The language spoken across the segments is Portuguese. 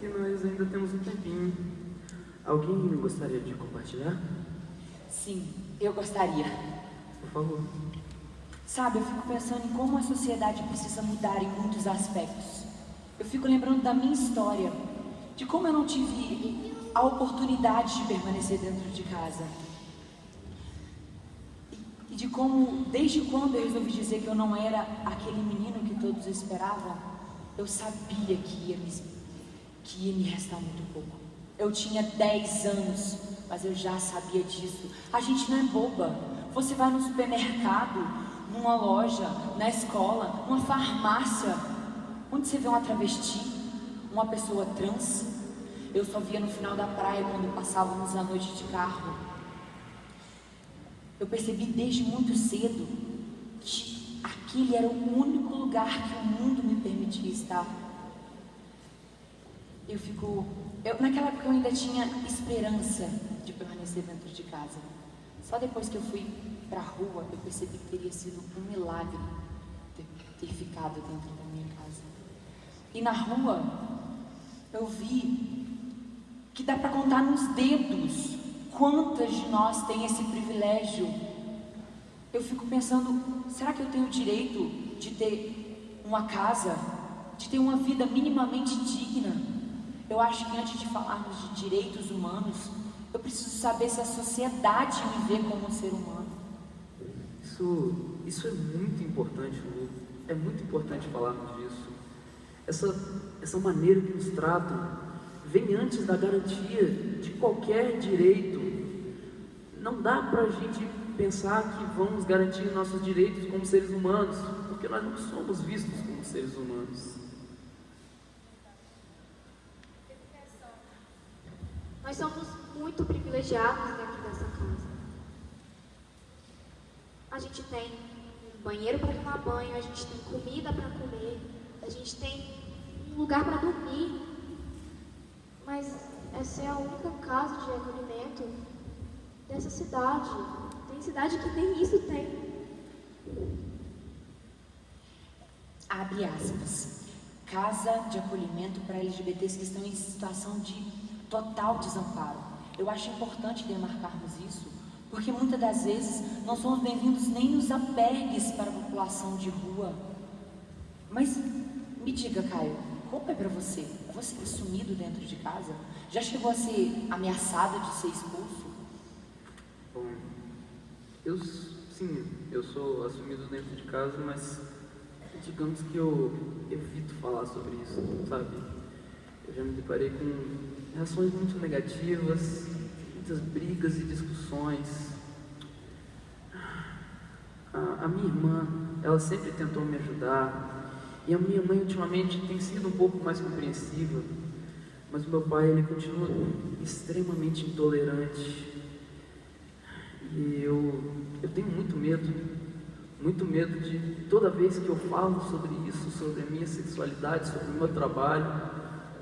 que nós ainda temos um tempinho. Alguém gostaria de compartilhar? Sim, eu gostaria. Por favor. Sabe, eu fico pensando em como a sociedade precisa mudar em muitos aspectos. Eu fico lembrando da minha história, de como eu não tive a oportunidade de permanecer dentro de casa. E de como, desde quando eu resolvi dizer que eu não era aquele menino que todos esperavam, eu sabia que ia me, que ia me restar muito pouco. Eu tinha 10 anos, mas eu já sabia disso. A gente não é boba. Você vai no supermercado, numa loja, na escola, numa farmácia, onde você vê uma travesti, uma pessoa trans. Eu só via no final da praia quando passávamos a noite de carro. Eu percebi desde muito cedo que aquele era o único lugar que o mundo me permitia estar. Eu naquela época eu ainda tinha esperança de permanecer dentro de casa. Só depois que eu fui para a rua, eu percebi que teria sido um milagre ter, ter ficado dentro da minha casa. E na rua, eu vi que dá para contar nos dedos quantas de nós têm esse privilégio. Eu fico pensando, será que eu tenho o direito de ter uma casa, de ter uma vida minimamente digna? Eu acho que antes de falarmos de direitos humanos, eu preciso saber se a sociedade me vê como um ser humano. Isso, isso é muito importante, Lu. É muito importante falarmos disso. Essa, essa maneira que nos tratam vem antes da garantia de qualquer direito. Não dá para a gente pensar que vamos garantir nossos direitos como seres humanos, porque nós não somos vistos como seres humanos. Nós somos muito privilegiados dentro dessa casa. A gente tem um banheiro para tomar banho, a gente tem comida para comer, a gente tem um lugar para dormir. Mas essa é a única casa de acolhimento dessa cidade. Tem cidade que nem isso tem. Abre aspas. Casa de acolhimento para LGBTs que estão em situação de total desamparo. Eu acho importante demarcarmos isso, porque muitas das vezes não somos bem-vindos nem nos albergues para a população de rua. Mas me diga, Caio, como é para você? Você é sumido dentro de casa? Já chegou a ser ameaçado de ser expulso? Bom, eu sim, eu sou assumido dentro de casa, mas digamos que eu evito falar sobre isso, sabe? Eu já me deparei com reações muito negativas, muitas brigas e discussões. A, a minha irmã, ela sempre tentou me ajudar, e a minha mãe ultimamente tem sido um pouco mais compreensiva, mas o meu pai ele continua extremamente intolerante. E eu, eu tenho muito medo, muito medo de toda vez que eu falo sobre isso, sobre a minha sexualidade, sobre o meu trabalho,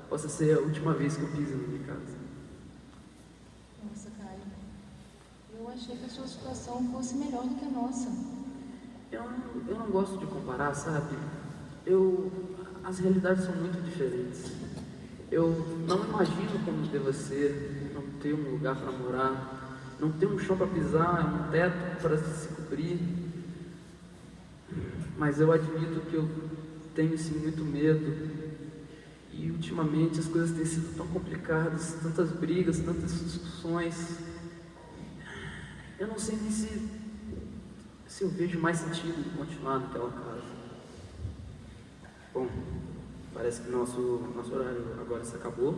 possa ser a última vez que eu piso na minha casa. Nossa, Caio, eu achei que a sua situação fosse melhor do que a nossa. Eu, eu não gosto de comparar, sabe? eu, as realidades são muito diferentes. Eu não imagino como deva ser não ter um lugar para morar, não ter um chão para pisar, um teto para se cobrir. Mas eu admito que eu tenho sim muito medo. E ultimamente as coisas têm sido tão complicadas, tantas brigas, tantas discussões. Eu não sei nem se, se eu vejo mais sentido de continuar naquela casa. Bom, parece que nosso, nosso horário agora se acabou.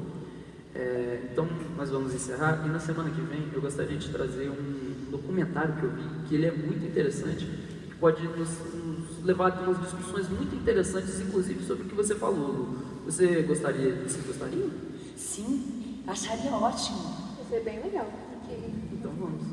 É, então, nós vamos encerrar. E na semana que vem, eu gostaria de trazer um documentário que eu vi, que ele é muito interessante, que pode nos, nos levar a umas discussões muito interessantes, inclusive sobre o que você falou. Você gostaria, você gostaria? Sim, acharia ótimo. Vai ser bem legal. Então vamos.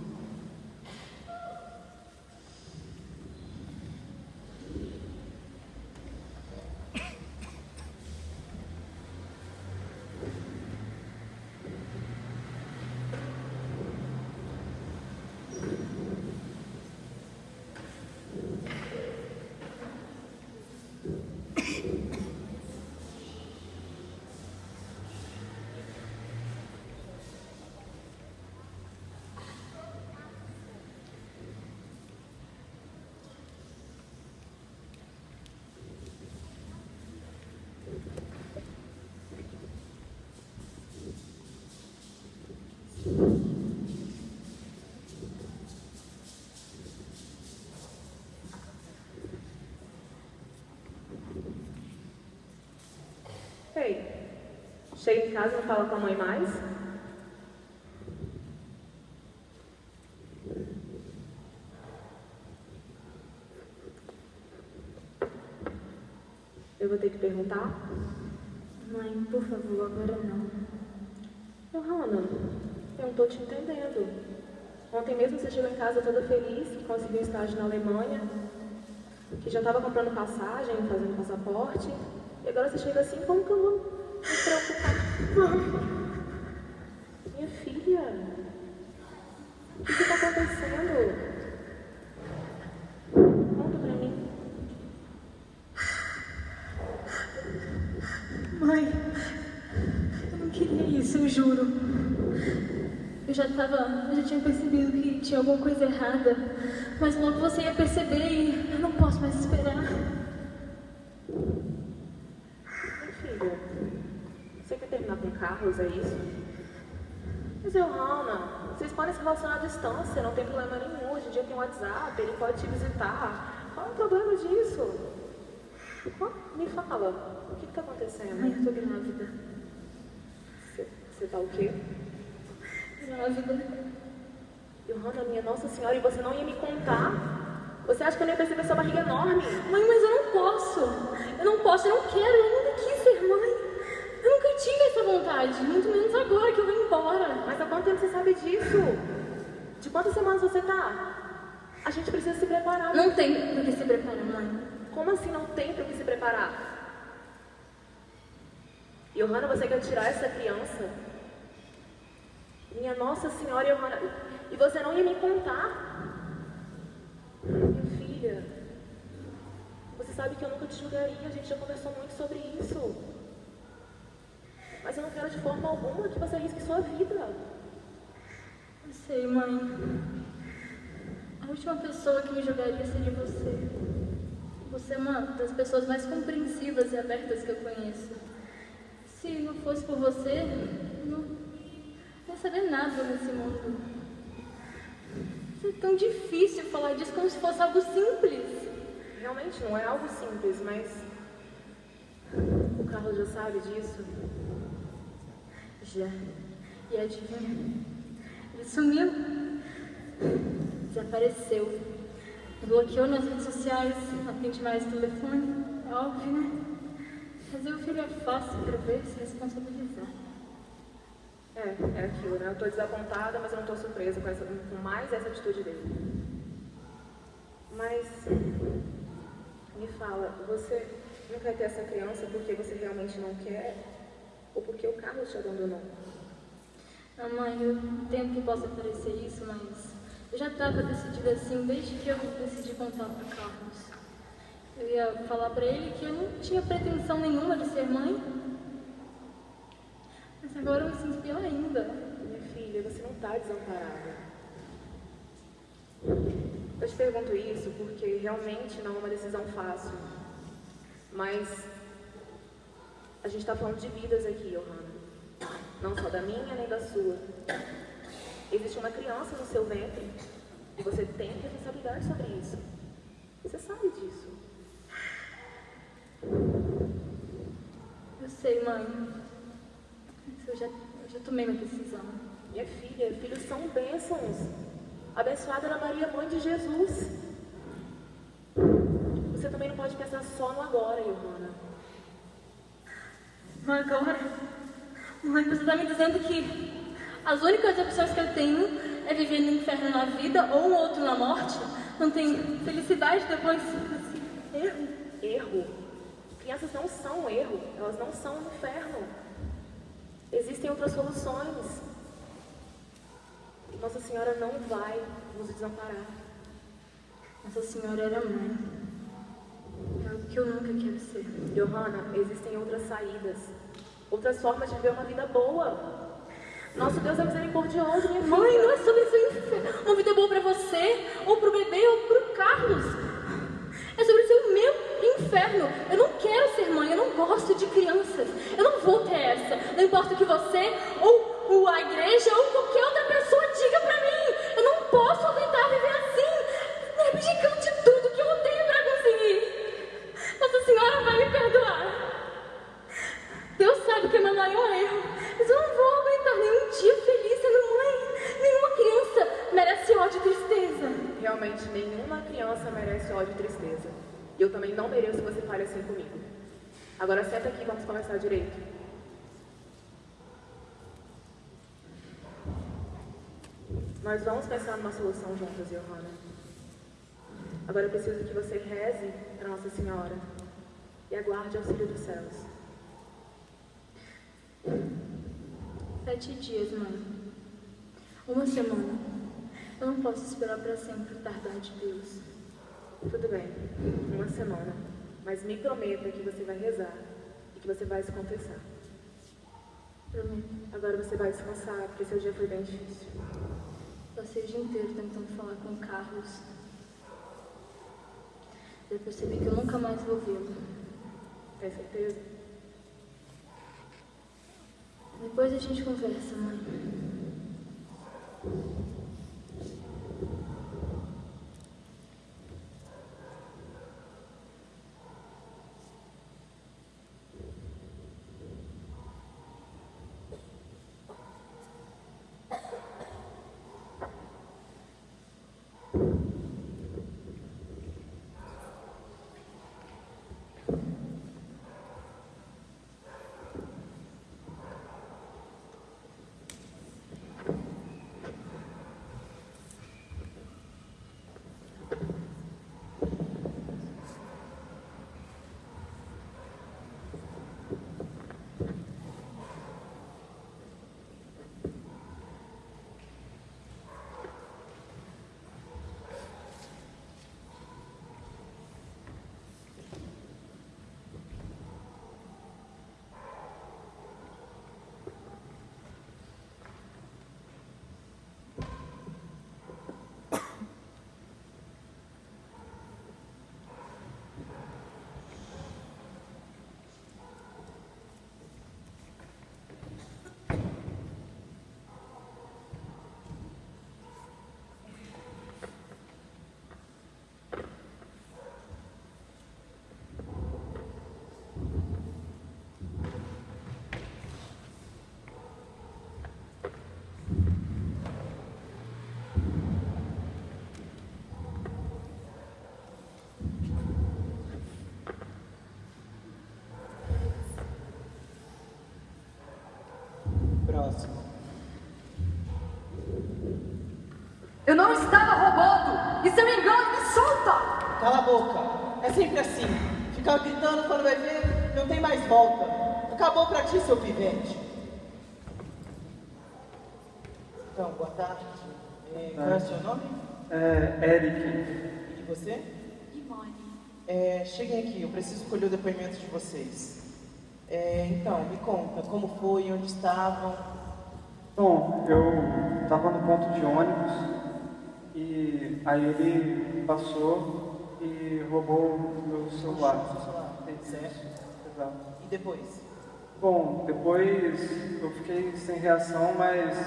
Chega em casa e não fala com a mãe mais? Eu vou ter que perguntar? Mãe, por favor, agora não. Johanna, eu não estou te entendendo. Ontem mesmo você chegou em casa toda feliz, que conseguiu um estágio na Alemanha, que já estava comprando passagem, fazendo passaporte, e agora você chega assim, como que eu vou? Minha filha, o que está acontecendo? Conta pra mim. Mãe, eu não queria isso, eu juro. Eu já tava, eu já tinha percebido que tinha alguma coisa errada, mas logo você ia perceber e eu não posso mais esperar. Minha filha, você quer é isso? Mas eu, Hannah, vocês podem se relacionar à distância, não tem problema nenhum. Hoje em dia tem WhatsApp, ele pode te visitar. Qual é o problema disso? Me fala, o que está acontecendo? Eu tô grávida. Você, você tá o quê? Grávida. Johanna, minha Nossa Senhora, e você não ia me contar? Você acha que eu não ia perceber sua barriga enorme? Mãe, mas eu não posso. Eu não posso, eu não quero, eu ser mãe. Tive essa vontade, muito menos agora que eu vou embora. Mas há quanto tempo você sabe disso? De quantas semanas você tá? A gente precisa se preparar. Não tem por que se preparar, mãe. Como assim não tem para que se preparar? Johanna, você quer tirar essa criança? Minha Nossa Senhora, Johanna, e você não ia me contar? Minha filha, você sabe que eu nunca te julgaria, a gente já conversou muito sobre isso. Mas eu não quero de forma alguma que você arrisque sua vida. Eu sei, mãe. A última pessoa que me julgaria seria você. Você é uma das pessoas mais compreensivas e abertas que eu conheço. Se não fosse por você, eu não ia saber nada nesse mundo. É tão difícil falar disso como se fosse algo simples. Realmente não é algo simples, mas o Carlos já sabe disso. Já. E adivinha? Ele sumiu. Desapareceu. Bloqueou nas redes sociais, não atende mais o telefone. É óbvio, né? Fazer o filho é fácil para ver se responsabilizar. É, é aquilo, né? Eu tô desapontada, mas eu não tô surpresa com, essa, com mais essa atitude dele. Mas me fala, você não quer ter essa criança porque você realmente não quer? Ou porque o Carlos te abandonou? Ah, mãe, eu entendo que possa parecer isso, mas eu já estava decidida assim desde que eu decidi contar para Carlos. Eu ia falar para ele que eu não tinha pretensão nenhuma de ser mãe. Mas agora eu me sinto pior ainda. Minha filha, você não tá desamparada. Eu te pergunto isso porque realmente não é uma decisão fácil. Mas a gente está falando de vidas aqui, Johanna. Não só da minha nem da sua. Existe uma criança no seu ventre e você tem responsabilidade sobre isso. Você sabe disso. Eu sei, mãe. Eu já, eu já tomei minha decisão. Minha filha, filhos são bênçãos. Abençoada era Maria, mãe de Jesus. Você também não pode pensar só no agora, Johanna. Mas agora, mãe, você está me dizendo que as únicas opções que eu tenho é viver no inferno na vida ou um outro na morte? Não tem felicidade depois desse erro? Erro. Crianças não são erro, elas não são um inferno. Existem outras soluções. Nossa Senhora não vai nos desamparar. Nossa Senhora era mãe. É algo que eu nunca quero ser. Johanna, existem outras saídas, outras formas de viver uma vida boa. Nosso Deus é misericordioso, minha filha. Mãe, não é sobre ser uma vida boa pra você, ou pro bebê, ou pro Carlos. É sobre o meu inferno. Eu não quero ser mãe, eu não gosto de crianças. Eu não vou ter essa. Não importa o que você, ou, a igreja, ou qualquer outra pessoa diga pra mim. Eu não posso aguentar viver assim, abdicando de tudo que eu tenho pra conseguir. Nossa Senhora vai me perdoar. Deus sabe que é meu maior erro, mas eu não vou aguentar nenhum dia feliz sendo mãe. Nenhuma criança merece ódio e tristeza. Realmente, nenhuma criança merece ódio e tristeza. E eu também não mereço que você fale assim comigo. Agora senta aqui e vamos conversar direito. Nós vamos pensar numa solução juntas, Johanna. Agora eu preciso que você reze para Nossa Senhora e aguarde o auxílio dos céus. Sete dias, mãe. Uma semana. Eu não posso esperar para sempre tardar de Deus. Tudo bem, uma semana. Mas me prometa que você vai rezar e que você vai se confessar. Prometo. Agora você vai descansar, porque seu dia foi bem difícil. Passei o dia inteiro tentando falar com o Carlos. Eu percebi que eu nunca mais vou vê-lo. Tem certeza? Depois a gente conversa, mãe. Próximo. Eu não estava roubando! Isso é um engano, me solta! Cala a boca. É sempre assim. Ficar gritando quando vai ver, não tem mais volta. Acabou pra ti, seu pivete. Então, boa tarde. Eh, qual é o seu nome? É, Eric. E você? Limone. É, cheguem aqui, eu preciso colher o depoimento de vocês. É, então, me conta, como foi, onde estavam? Bom, eu estava no ponto de ônibus e aí ele passou e roubou o meu celular. Seu celular, certo? Exato. E depois? Bom, depois eu fiquei sem reação, mas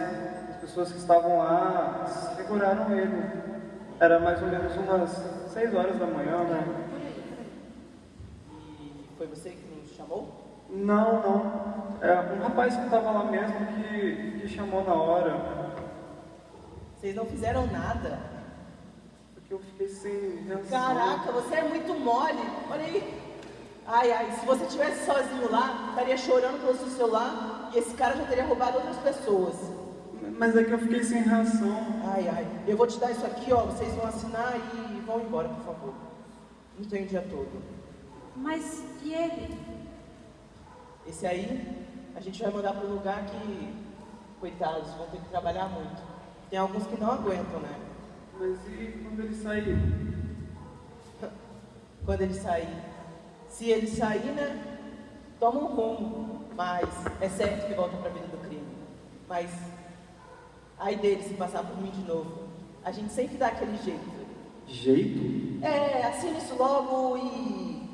as pessoas que estavam lá seguraram ele. Era mais ou menos umas 6 horas da manhã, né? E foi você que nos chamou? Não, não. É um rapaz que estava lá mesmo que, que chamou na hora. Vocês não fizeram nada? Porque eu fiquei sem reação. Caraca, você é muito mole. Olha aí. Ai, ai, se você estivesse sozinho lá, estaria chorando pelo seu celular e esse cara já teria roubado outras pessoas. Mas é que eu fiquei sem reação. Ai, ai, eu vou te dar isso aqui, ó. Vocês vão assinar e vão embora, por favor. Não tem o dia todo. Mas e ele? Esse aí, a gente vai mandar para um lugar que, coitados, vão ter que trabalhar muito. Tem alguns que não aguentam, né? Mas e quando ele sair? Quando ele sair. Se ele sair, né? Toma um rumo. Mas é certo que volta para a vida do crime. Mas, aí dele se passar por mim de novo. A gente sempre dá aquele jeito. Jeito? É, assina isso logo e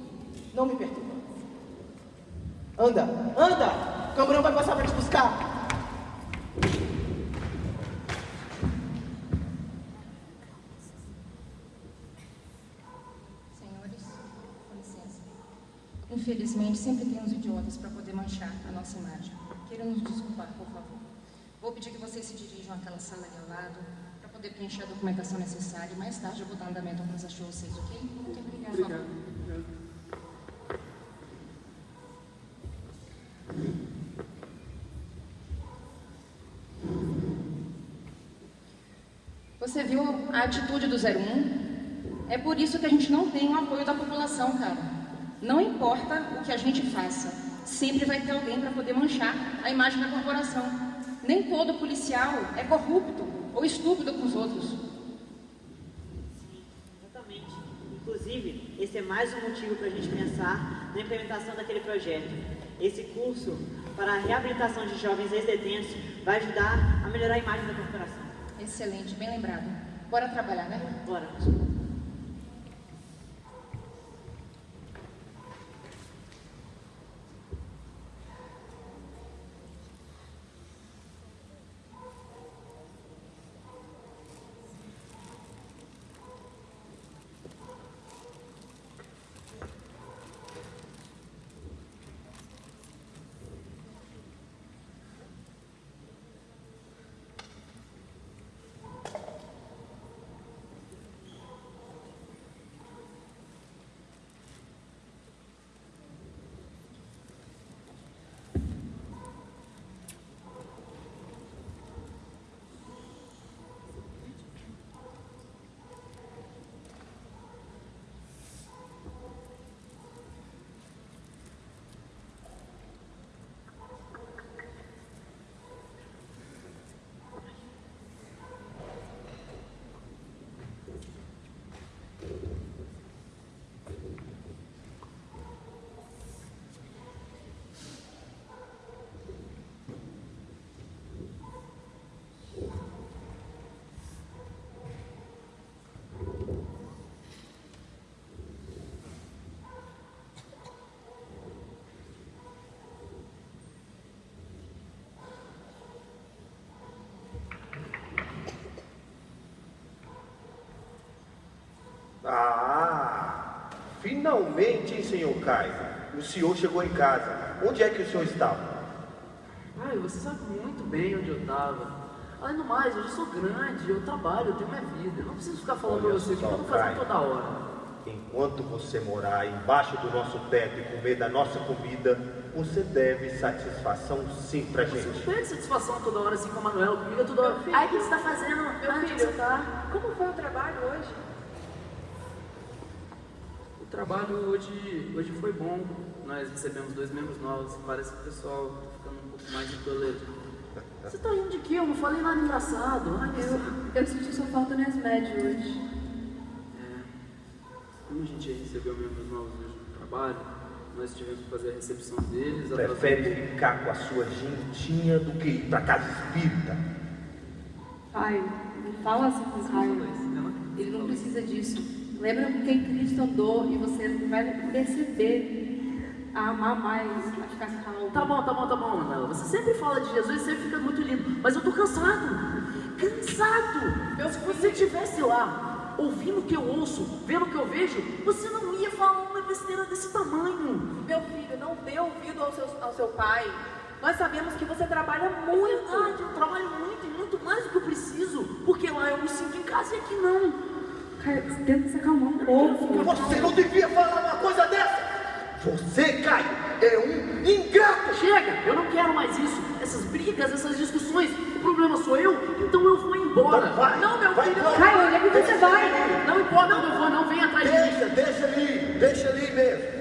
não me perturba. Anda, anda! O camburão vai passar para te buscar. Senhores, com licença. Infelizmente, sempre temos idiotas para poder manchar a nossa imagem. Queiram nos desculpar, por favor. Vou pedir que vocês se dirijam àquela sala ali ao lado para poder preencher a documentação necessária. Mais tarde eu vou dar andamento ao processo de vocês, ok? Muito obrigada. Obrigado. obrigado. Você viu a atitude do 01? É por isso que a gente não tem o apoio da população, cara. Não importa o que a gente faça, sempre vai ter alguém para poder manchar a imagem da corporação. Nem todo policial é corrupto ou estúpido com os outros. Exatamente. Inclusive, esse é mais um motivo para a gente pensar na implementação daquele projeto. Esse curso para a reabilitação de jovens ex-detentos vai ajudar a melhorar a imagem da corporação. Excelente, bem lembrado. Bora trabalhar, né? Bora. Finalmente, hein, senhor Caio? O senhor chegou em casa. Onde é que o senhor estava? Ai, você sabe muito bem onde eu estava. Além do mais, eu já sou grande, eu trabalho, eu tenho minha vida. Eu não preciso ficar falando pra Olha você o que eu fazendo Caio. toda hora. Enquanto você morar embaixo do nosso teto e comer da nossa comida, você deve satisfação sim pra Você não gente. pede satisfação toda hora assim com a Manuela, comigo toda hora. Ai, o que você tá fazendo? Meu onde filho, você tá? Como foi o trabalho hoje? O trabalho hoje, hoje foi bom. Nós recebemos dois membros novos. Parece que o pessoal tá ficando um pouco mais intolerante. Você tá rindo de quê? Eu não falei nada engraçado. Ai, Eu, eu senti sua falta no SMED hoje. É, como a gente recebeu membros novos hoje no trabalho, nós tivemos que fazer a recepção deles. Prefere ficar com a sua gentinha do que ir pra casa espírita. Pai, não fala assim com o Caio. Ele não precisa disso. Lembra com quem Cristo andou e você vai perceber a amar mais, a ficar calmo. Tá bom, tá bom, tá bom, Manuela. Você sempre fala de Jesus e sempre fica muito lindo. Mas eu tô cansado. Cansado! Se você estivesse lá, ouvindo o que eu ouço, vendo o que eu vejo, você não ia falar uma besteira desse tamanho. Meu filho, não dê ouvido ao seu, ao seu pai. Nós sabemos que você trabalha muito. verdade, eu trabalho muito e muito mais do que eu preciso. Porque lá eu me sinto em casa e aqui não. Caio, tenta se acalmar um pouco. Você não devia falar uma coisa dessa! Você, Caio, é um ingrato! Chega, eu não quero mais isso. Essas brigas, essas discussões. O problema sou eu, então eu vou embora. Então vai, não, meu vai filho. Caio, onde é que você vai? Não importa onde eu vou, não vem atrás de mim. Deixa, deixa ali, deixa ali mesmo.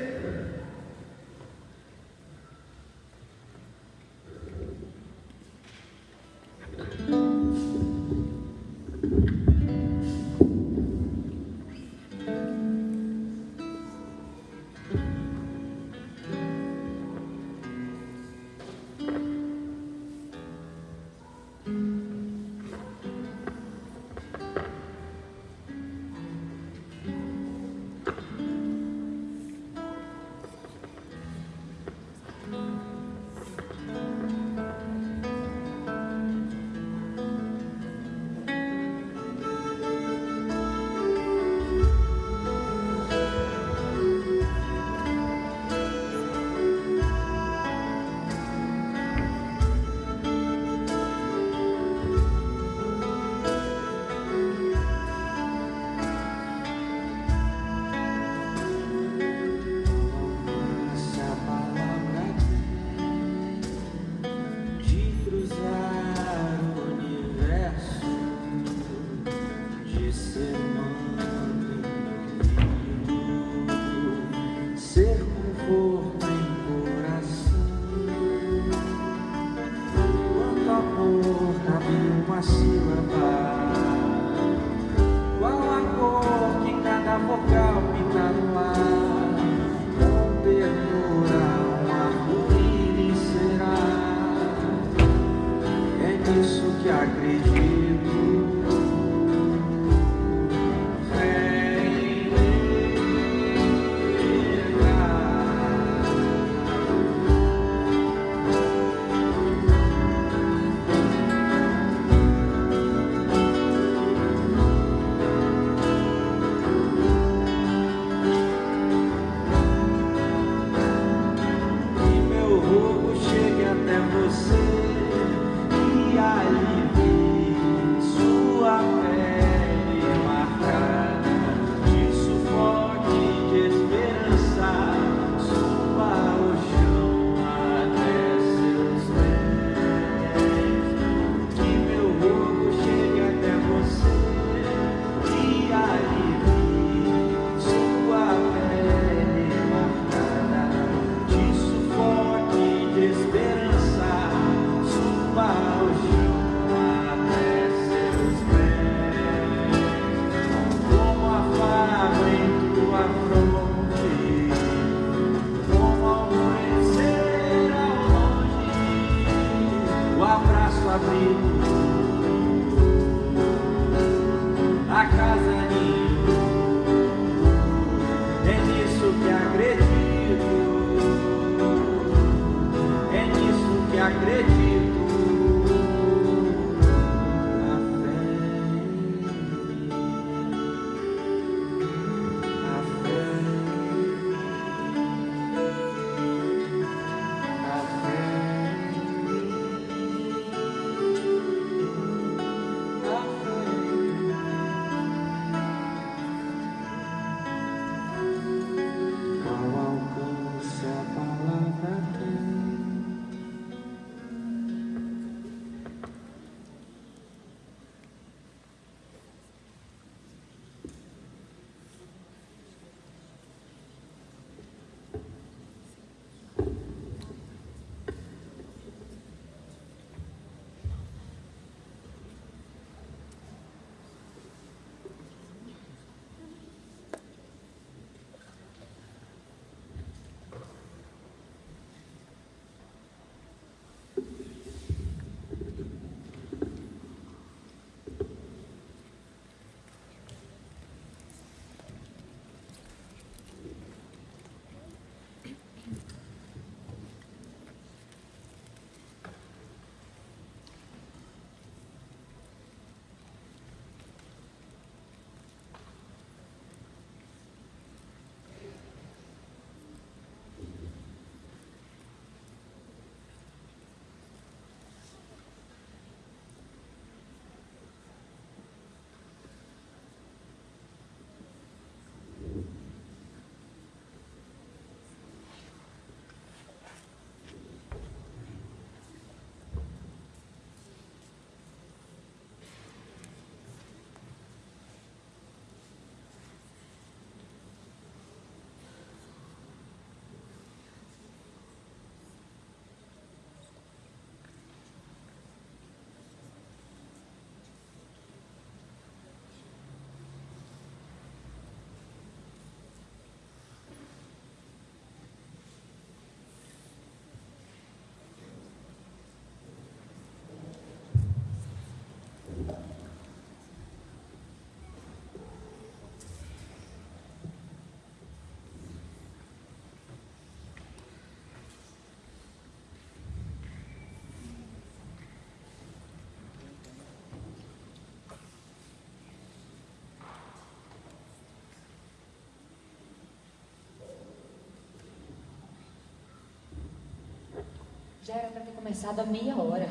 Já era para ter começado há meia hora.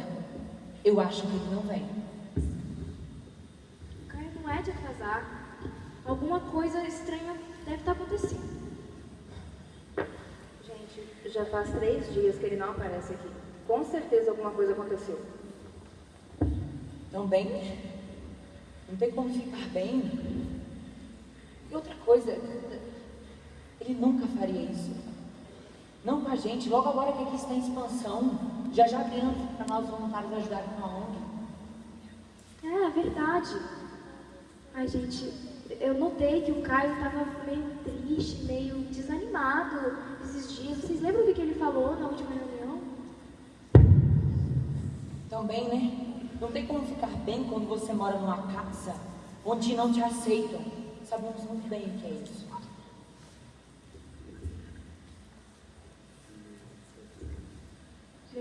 Eu acho que ele não vem. Caio não é de atrasar. Alguma coisa estranha deve estar acontecendo. Gente, já faz três dias que ele não aparece aqui. Com certeza alguma coisa aconteceu. Também? Não tem como ficar bem. E outra coisa, ele nunca faria isso. Não com a gente, logo agora que aqui está em expansão, já já criamos para nós voluntários ajudarem com a ONG. É, é, verdade. Ai, gente, eu notei que o Caio estava meio triste, meio desanimado esses dias. Vocês lembram do que ele falou na última reunião? Também, né? Não tem como ficar bem quando você mora numa casa onde não te aceitam. Sabemos muito bem o que é isso.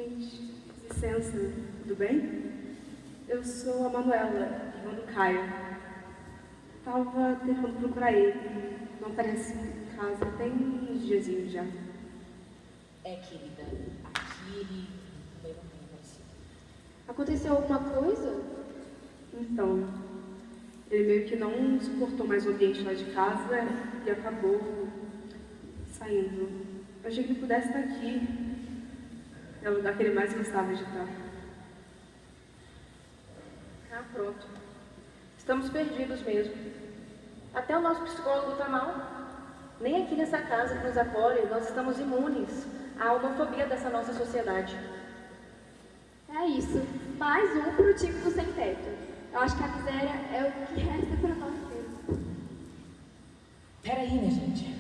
Gente, licença, tudo bem? Eu sou a Manuela, irmã do Caio. Tava tentando procurar ele. Não aparece em casa tem uns diazinhos já. É, querida, aqui ele também não tem aparecido. Aconteceu alguma coisa? Então, ele meio que não suportou mais o ambiente lá de casa e acabou saindo. Eu achei que ele pudesse estar aqui. É o lugar que ele mais gostava de estar. Ah, pronto. Estamos perdidos mesmo. Até o nosso psicólogo tá mal. Nem aqui nessa casa que nos acolhe nós estamos imunes à homofobia dessa nossa sociedade. É isso. Mais um pro time do sem teto. Eu acho que a miséria é o que resta para nós mesmos. Peraí, né, gente?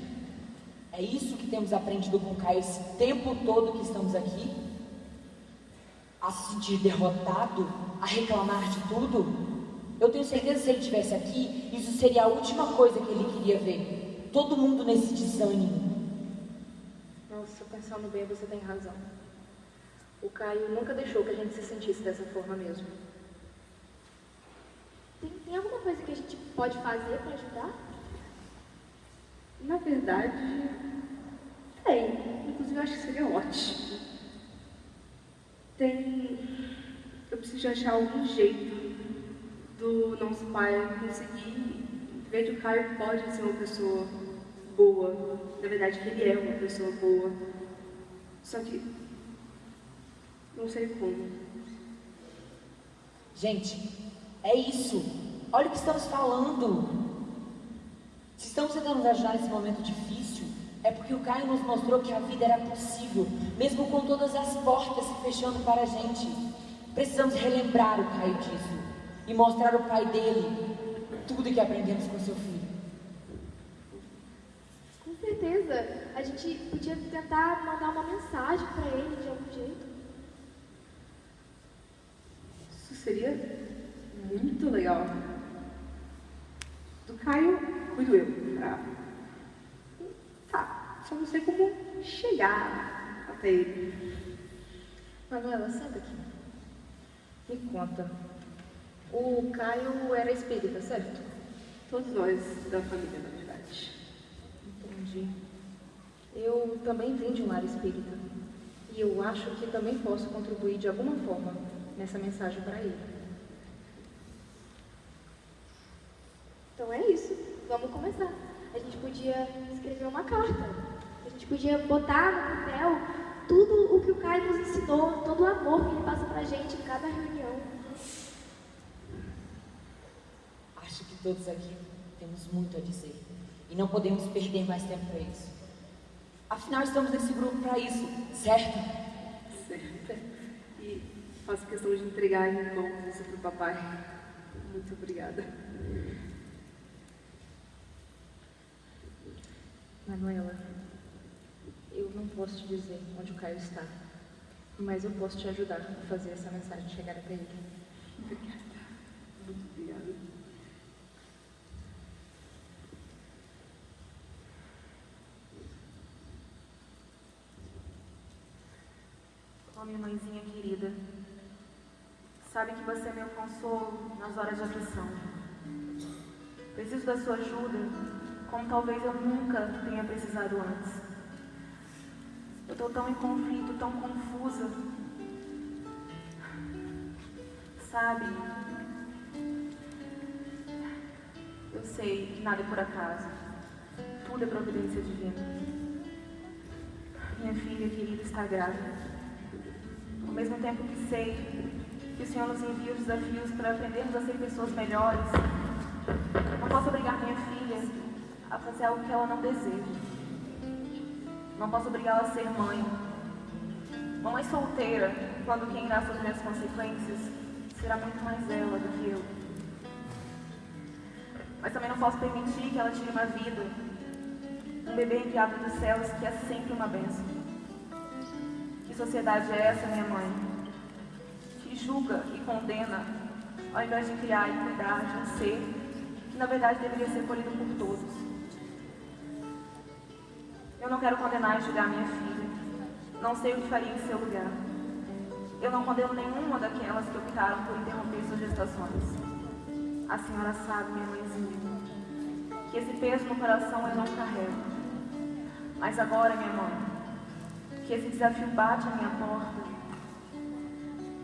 É isso que temos aprendido com o Caio esse tempo todo que estamos aqui? A se sentir derrotado? A reclamar de tudo? Eu tenho certeza que se ele estivesse aqui, isso seria a última coisa que ele queria ver. Todo mundo nesse desânimo. Nossa, pensando bem, você tem razão. O Caio nunca deixou que a gente se sentisse dessa forma mesmo. Tem, tem alguma coisa que a gente pode fazer para ajudar? Na verdade, tem. Inclusive, eu acho que seria ótimo. Tem. Eu preciso achar algum jeito do nosso pai conseguir ver que o Caio pode ser uma pessoa boa. Na verdade, que ele é uma pessoa boa. Só que. Não sei como. Gente, é isso. Olha o que estamos falando. Se estamos tentando ajudar nesse momento difícil, é porque o Caio nos mostrou que a vida era possível, mesmo com todas as portas se fechando para a gente. Precisamos relembrar o Caio disso e mostrar ao pai dele tudo que aprendemos com seu filho. Com certeza. A gente podia tentar mandar uma mensagem para ele de algum jeito. Isso seria muito legal. Do Caio, cuido eu. Tá? Tá, só não sei como chegar até ele. Manuela, senta aqui. Me conta. O Caio era espírita, certo? Todos nós da família, na verdade. Entendi. Eu também vim de um lar espírita. E eu acho que também posso contribuir de alguma forma nessa mensagem para ele. Então é isso. Vamos começar. A gente podia escrever uma carta. A gente podia botar no papel tudo o que o Caio nos ensinou, todo o amor que ele passa pra gente em cada reunião. Acho que todos aqui temos muito a dizer e não podemos perder mais tempo para isso. Afinal, estamos nesse grupo para isso, certo? Certo. E faço questão de entregar em mãos isso pro papai. Muito obrigada. Manuela, eu não posso te dizer onde o Caio está, mas eu posso te ajudar a fazer essa mensagem chegar até ele. Obrigada. Muito obrigada. Ó minha mãezinha querida, sabe que você é meu consolo nas horas de aflição. Preciso da sua ajuda, como talvez eu nunca tenha precisado antes. Eu estou tão em conflito, tão confusa. Sabe? Eu sei que nada é por acaso. Tudo é providência divina. Minha filha querida está grávida. Ao mesmo tempo que sei que o Senhor nos envia os desafios para aprendermos a ser pessoas melhores, não posso obrigar minha filha a fazer algo que ela não deseja. Não posso obrigá-la a ser mãe. Mamãe solteira, quando quem irá sofrer as consequências será muito mais ela do que eu. Mas também não posso permitir que ela tire uma vida, um bebê enviado dos céus que é sempre uma bênção. Que sociedade é essa, minha mãe? Que julga e condena, ao invés de criar e cuidar de um ser que na verdade deveria ser colhido por todos. Eu não quero condenar e julgar minha filha. Não sei o que faria em seu lugar. Eu não condeno nenhuma daquelas que optaram por interromper suas gestações. A senhora sabe, minha mãezinha, que esse peso no coração eu não carrego. Mas agora, minha mãe, que esse desafio bate à minha porta,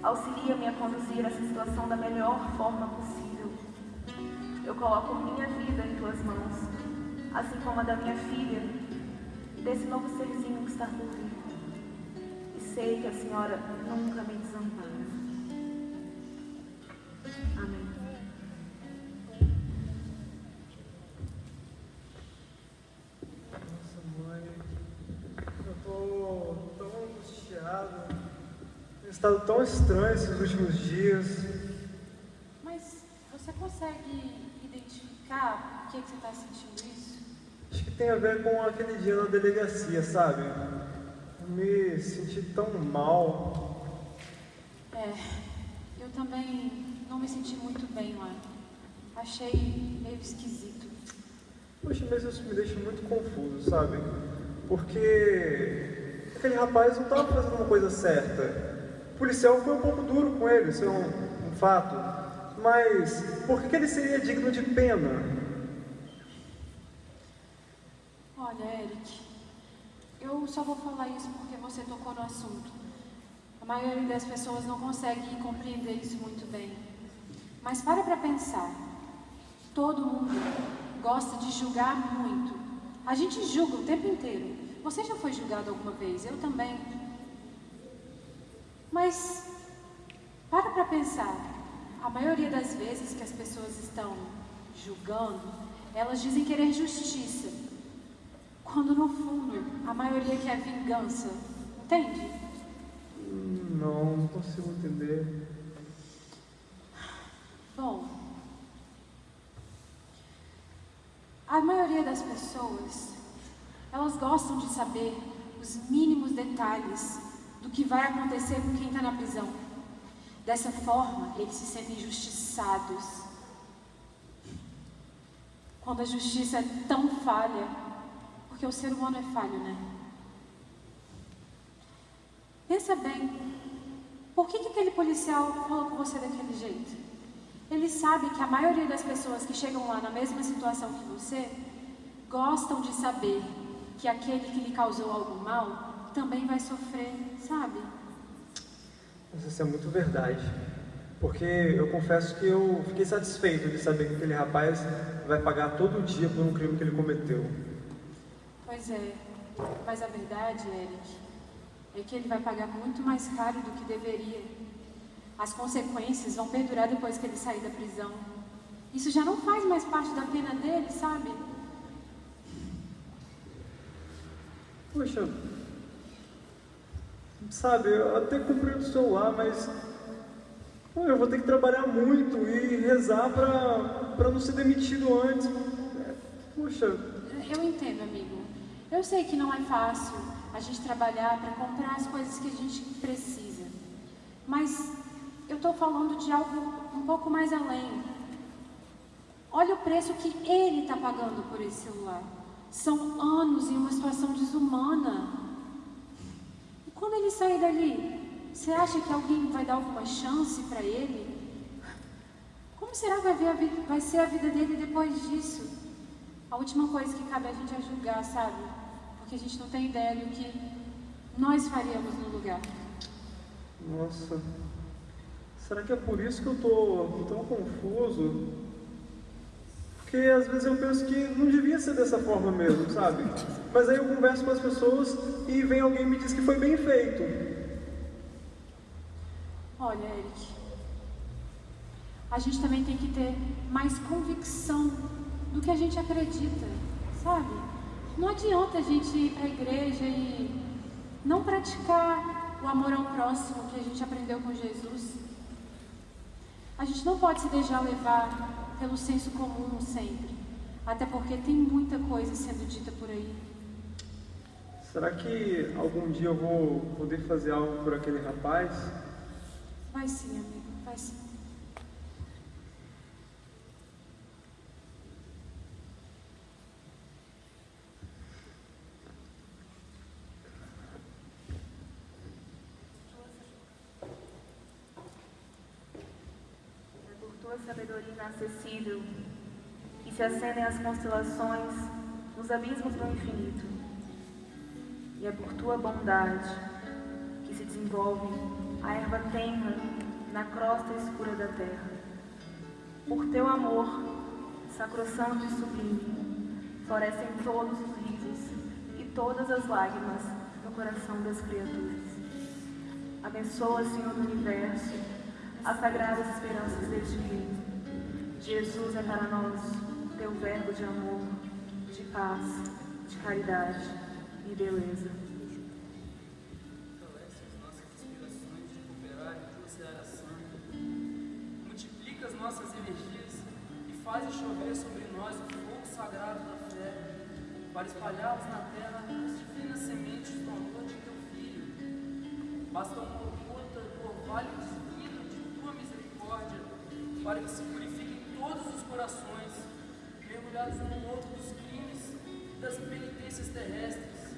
auxilia-me a conduzir essa situação da melhor forma possível. Eu coloco minha vida em tuas mãos, assim como a da minha filha desse novo serzinho que está por vir. E sei que a senhora nunca me desampara. Amém. Nossa, mãe, eu tô tão angustiado. Tenho estado tão estranho esses últimos dias. Mas você consegue identificar por que, que você está sentindo isso? Tem a ver com aquele dia na delegacia, sabe? Eu me senti tão mal. É, eu também não me senti muito bem lá. Achei meio esquisito. Poxa, mas isso me deixa muito confuso, sabe? Porque aquele rapaz não estava fazendo uma coisa certa. O policial foi um pouco duro com ele, isso é um, um fato. Mas por que, que ele seria digno de pena? Olha, Eric, eu só vou falar isso porque você tocou no assunto. A maioria das pessoas não consegue compreender isso muito bem. Mas para para pensar. Todo mundo gosta de julgar muito. A gente julga o tempo inteiro. Você já foi julgado alguma vez? Eu também. Mas para para pensar. A maioria das vezes que as pessoas estão julgando, elas dizem querer justiça. Quando no fundo a maioria quer vingança. Entende? Não, não consigo entender. Bom, a maioria das pessoas, elas gostam de saber os mínimos detalhes do que vai acontecer com quem está na prisão. Dessa forma, eles se sentem injustiçados. Quando a justiça é tão falha, porque o ser humano é falho, né? Pensa bem, por que, que aquele policial falou com você daquele jeito? Ele sabe que a maioria das pessoas que chegam lá na mesma situação que você gostam de saber que aquele que lhe causou algum mal também vai sofrer, sabe? Mas isso é muito verdade. Porque eu confesso que eu fiquei satisfeito de saber que aquele rapaz vai pagar todo dia por um crime que ele cometeu. Pois é, mas a verdade, Eric, é que ele vai pagar muito mais caro do que deveria. As consequências vão perdurar depois que ele sair da prisão. Isso já não faz mais parte da pena dele, sabe? Poxa, sabe, eu até comprei o celular, mas eu vou ter que trabalhar muito e rezar pra, pra não ser demitido antes. Poxa, Eu entendo, amigo. Eu sei que não é fácil a gente trabalhar para comprar as coisas que a gente precisa. Mas eu estou falando de algo um pouco mais além. Olha o preço que ele está pagando por esse celular. São anos em uma situação desumana. E quando ele sair dali, você acha que alguém vai dar alguma chance para ele? Como será que vai, vai ser a vida dele depois disso? A última coisa que cabe a gente é julgar, sabe? Porque a gente não tem ideia do que nós faríamos no lugar. nossa, será que é por isso que eu tô tão confuso? Porque às vezes eu penso que não devia ser dessa forma mesmo, sabe? Mas aí eu converso com as pessoas e vem alguém e me diz que foi bem feito. Olha, Eric, a gente também tem que ter mais convicção do que a gente acredita, sabe? Não adianta a gente ir para a igreja e não praticar o amor ao próximo que a gente aprendeu com Jesus. A gente não pode se deixar levar pelo senso comum sempre, até porque tem muita coisa sendo dita por aí. Será que algum dia eu vou poder fazer algo por aquele rapaz? Vai sim, amigo, vai sim. É por tua sabedoria inacessível que se acendem as constelações nos abismos do infinito. E é por tua bondade que se desenvolve a erva tenra na crosta escura da terra. Por teu amor, sacrossanto e sublime, florescem todos os risos e todas as lágrimas no coração das criaturas. Abençoa, Senhor do Universo, as sagradas esperanças deste reino. Jesus é para nós teu verbo de amor, de paz, de caridade e beleza. Fortalece as nossas aspirações de cooperar em tua santa. Multiplica as nossas energias e faz chover sobre nós o fogo sagrado da fé, para espalharmos na terra as divinas sementes do amor de teu Filho. Basta uma gota do orvalho divino de tua misericórdia, para que se purifiquem todos os corações, mergulhados num outro dos crimes e das penitências terrestres.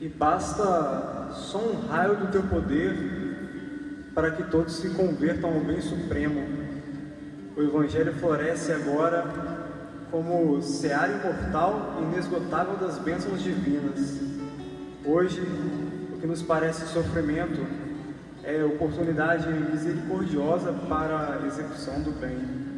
E basta só um raio do teu poder para que todos se convertam ao bem supremo. O Evangelho floresce agora como seara imortal e inesgotável das bênçãos divinas. Hoje, o que nos parece sofrimento é oportunidade misericordiosa para a execução do bem.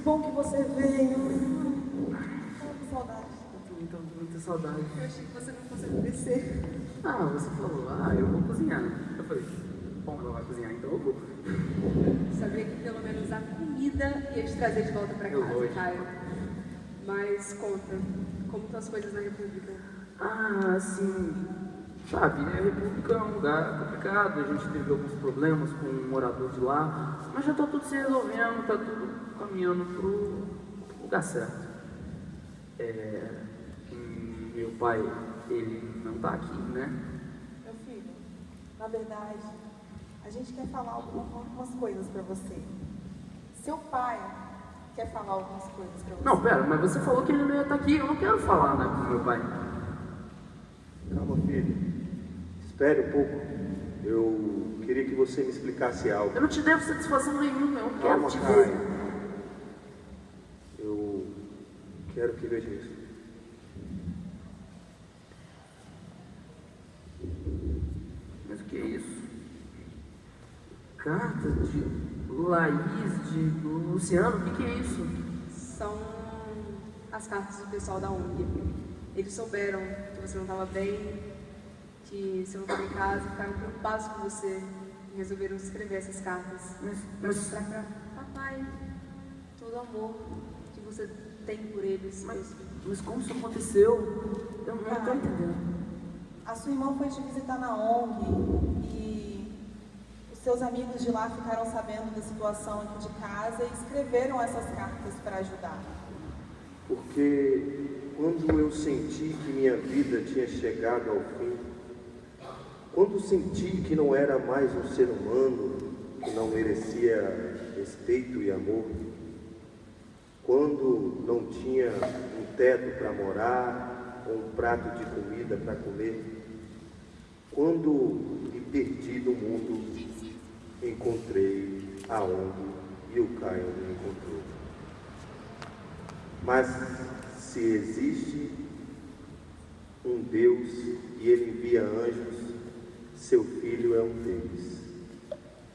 Bom que você veio. Com saudade. Eu com muita saudade. Eu achei que você não fosse descer. Ah, você falou, ah, eu vou cozinhar. Eu falei, bom, ela vai cozinhar, então eu vou. Sabia que pelo menos a comida ia te trazer de volta pra Eu casa, vou. Caio. Mas conta, como estão as coisas na República? Ah, assim, sabe, a República é um lugar complicado, a gente teve alguns problemas com um morador de lá, mas já tá tudo se resolvendo, tá tudo caminhando pro lugar certo. É, meu pai, ele não tá aqui, né? Meu filho, na verdade, a gente quer falar alguma- algumas coisas pra você. Seu pai quer falar algumas coisas pra você. Não, pera, mas você falou que ele não ia estar aqui, eu não quero falar, né, com meu pai. Calma, filho. Espere um pouco. Eu queria que você me explicasse algo. Eu não te devo satisfação nenhuma, eu quero Calma, te ver. Eu quero que veja isso. Mas o que é isso? Carta de Laís, de Luciano, o que, que é isso? São as cartas do pessoal da ONG. Eles souberam que você não estava bem, que você não estava em casa, ficaram preocupados com você e resolveram escrever essas cartas para mostrar para papai todo o amor que você tem por eles. Mas, mas como isso aconteceu? Eu não estou entendendo. A sua irmã foi te visitar na ONG e os seus amigos de lá ficaram sabendo da situação aqui de casa e escreveram essas cartas para ajudar. Porque quando eu senti que minha vida tinha chegado ao fim, quando senti que não era mais um ser humano, que não merecia respeito e amor, quando não tinha um teto para morar, ou um prato de comida para comer, quando me perdi do mundo, encontrei a ONG e o Caio me encontrou. Mas se existe um Deus e ele envia anjos, seu filho é um deles.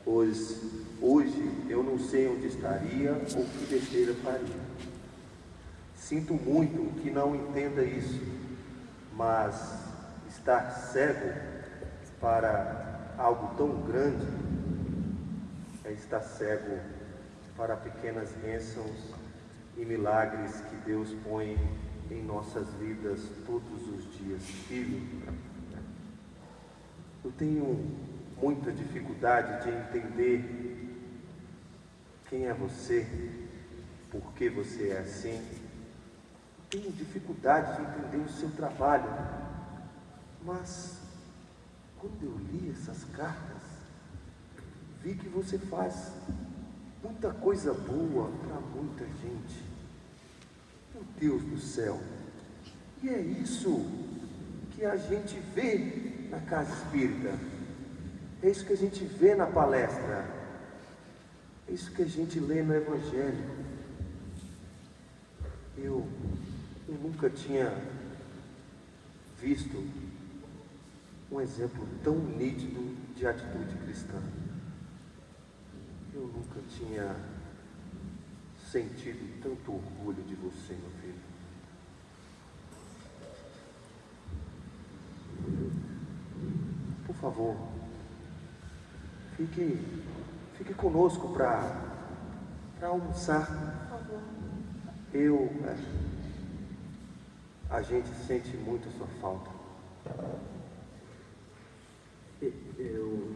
Pois hoje eu não sei onde estaria ou que besteira faria. Sinto muito que não entenda isso, mas estar cego para algo tão grande é estar cego para pequenas bênçãos e milagres que Deus põe em nossas vidas todos os dias. Filho, eu tenho muita dificuldade de entender quem é você, por que você é assim. Eu tenho dificuldade de entender o seu trabalho, mas quando eu li essas cartas, vi que você faz muita coisa boa para muita gente. Meu Deus do céu! E é isso que a gente vê na casa espírita. É isso que a gente vê na palestra. É isso que a gente lê no Evangelho. Eu, eu nunca tinha visto um exemplo tão nítido de atitude cristã. Eu nunca tinha sentido tanto orgulho de você, meu filho. Por favor, fique, fique conosco para almoçar. Por favor. Eu. é, a gente sente muito a sua falta. Eu.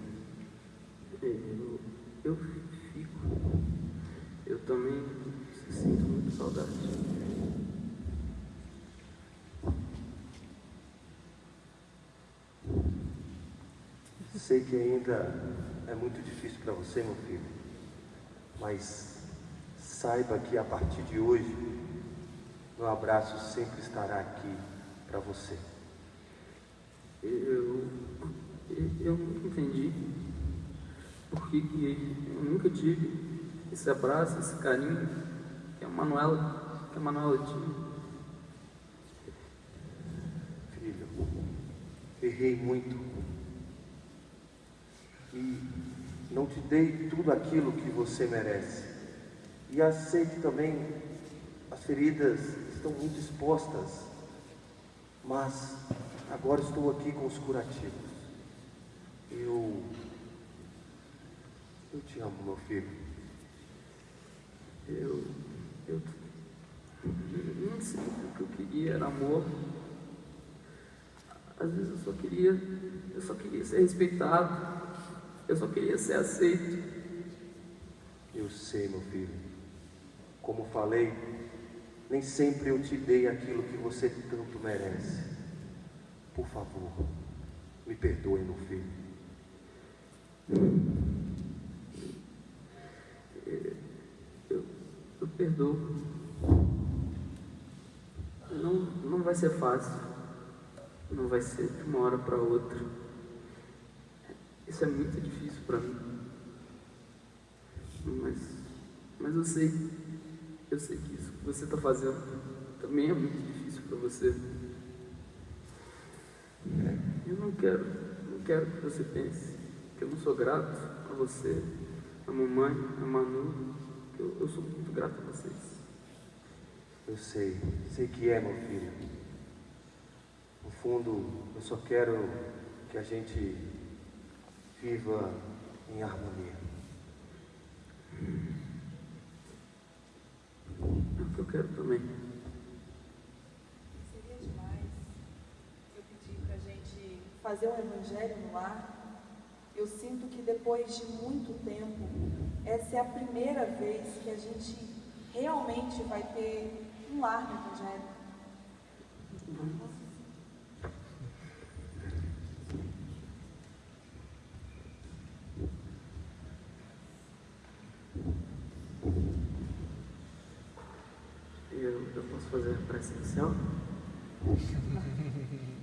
Eu. Eu fico. Eu também sinto muita saudade. Sei que ainda é muito difícil para você, meu filho, mas saiba que a partir de hoje, meu abraço sempre estará aqui para você. Eu. Eu nunca entendi por que, que eu nunca tive esse abraço, esse carinho que a Manuela, que a Manuela tinha. Filho, errei muito e não te dei tudo aquilo que você merece. E aceite também as feridas estão muito expostas, mas agora estou aqui com os curativos. Eu. Eu te amo, meu filho. Eu. Eu. Nem sempre o que eu queria era amor. Às vezes eu só queria. Eu só queria ser respeitado. Eu só queria ser aceito. Eu sei, meu filho. Como falei, nem sempre eu te dei aquilo que você tanto merece. Por favor, me perdoe, meu filho. Eu, eu perdoo. Não, não vai ser fácil. Não vai ser de uma hora para outra. Isso é muito difícil para mim. Mas, mas eu sei, eu sei que isso que você está fazendo também é muito difícil para você. Eu não quero, não quero que você pense que eu não sou grato a você, a mamãe, a Manu. Eu, eu sou muito grato a vocês. Eu sei, sei que é, meu filho. No fundo, eu só quero que a gente viva em harmonia. É o que eu quero também. Seria demais eu pedir para a gente fazer um evangelho no lar. Eu sinto que depois de muito tempo, essa é a primeira vez que a gente realmente vai ter um lar no evangelho. Eu, eu posso fazer prece inicial?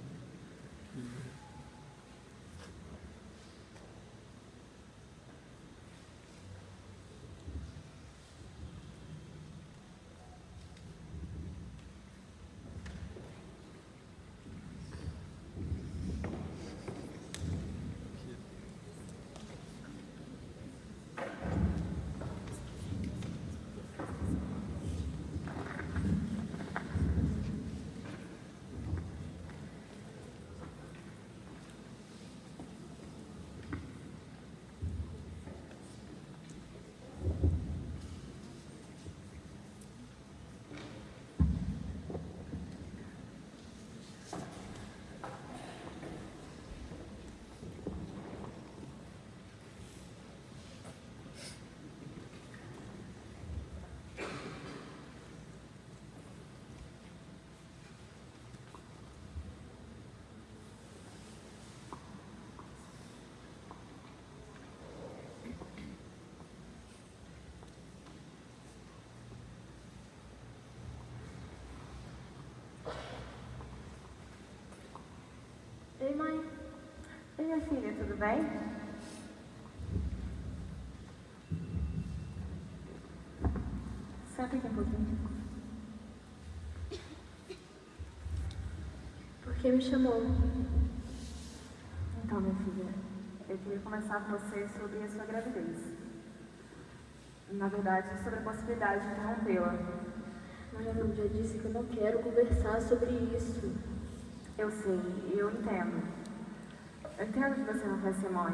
minha filha, tudo bem? Senta aqui um pouquinho. Por que me chamou? Então, minha filha, eu queria conversar com você sobre a sua gravidez. Na verdade, sobre a possibilidade de interrompê-la. Mas eu já disse que eu não quero conversar sobre isso. Eu sei, eu entendo. Eu entendo que você não quer ser mãe.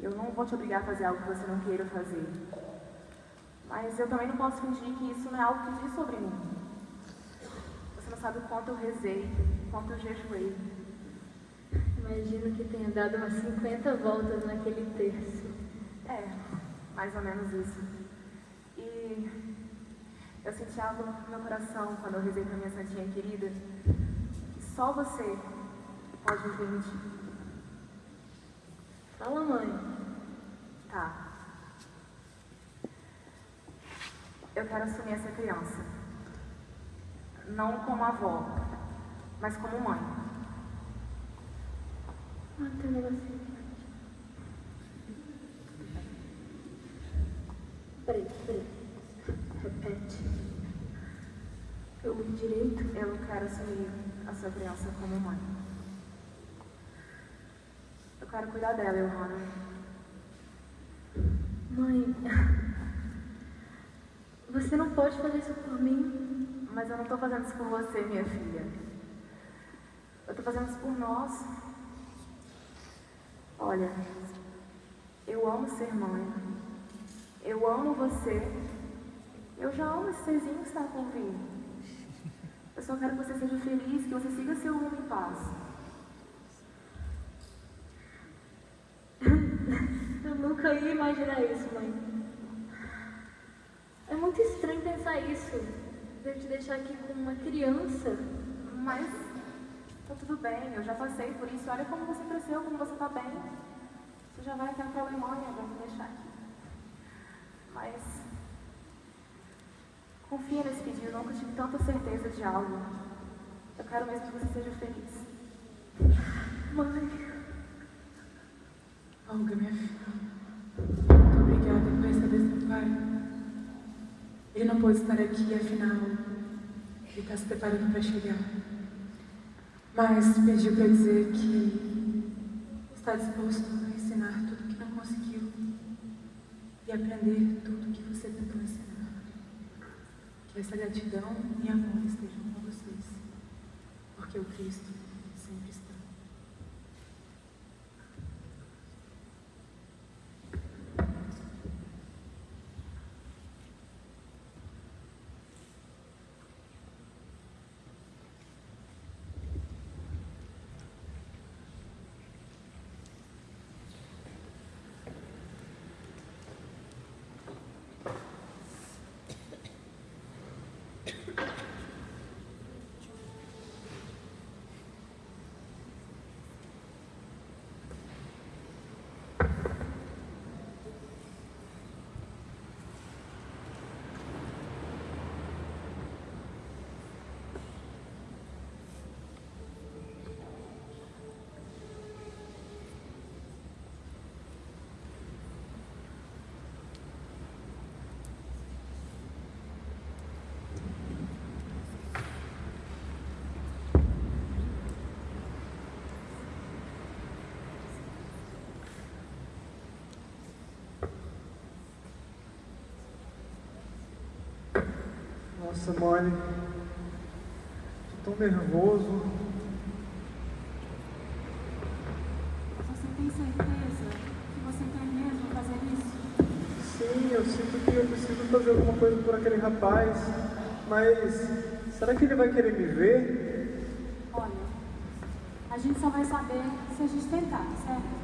Eu não vou te obrigar a fazer algo que você não queira fazer. Mas eu também não posso fingir que isso não é algo que diz sobre mim. Você não sabe o quanto eu rezei, o quanto eu jejuei. Imagino que tenha dado umas 50 voltas naquele terço. É, mais ou menos isso. E eu senti algo no meu coração quando eu rezei para minha santinha querida. E só você Fala, mãe. Tá. Eu quero assumir essa criança. Não como avó, mas como mãe. Ah, tem um negocinho. Peraí, peraí. Repete. Eu direito? Eu quero assumir a sua criança como mãe. Eu quero cuidar dela, Johanna. Mãe, Você não pode fazer isso por mim. Mas eu não tô fazendo isso por você, minha filha. Eu tô fazendo isso por nós. Olha, eu amo ser mãe. Eu amo você. Eu já amo esse serzinho que está por vir. Eu só quero que você seja feliz, que você siga seu rumo em paz. Eu nunca ia imaginar isso, mãe. É muito estranho pensar isso. De eu te deixar aqui com uma criança. Mas tá tudo bem, eu já passei por isso. Olha como você cresceu, como você tá bem. Você já vai até pra Alemanha, vai me deixar aqui. Mas confia nesse pedido, eu nunca tive tanta certeza de algo. Eu quero mesmo que você seja feliz. Mãe. Olga, minha filha. Muito obrigada por receber seu pai. Ele não pôde estar aqui, afinal, ele está se preparando para chegar. Mas pediu para dizer que está disposto a ensinar tudo que não conseguiu e aprender tudo que você tentou ensinar. Que essa gratidão e amor estejam com vocês, porque o Cristo sempre está. Nossa, Molly. Tô tão nervoso. Você tem certeza que você quer mesmo fazer isso? Sim, eu sinto que eu preciso fazer alguma coisa por aquele rapaz. Mas será que ele vai querer me ver? Olha, a gente só vai saber se a gente tentar, certo?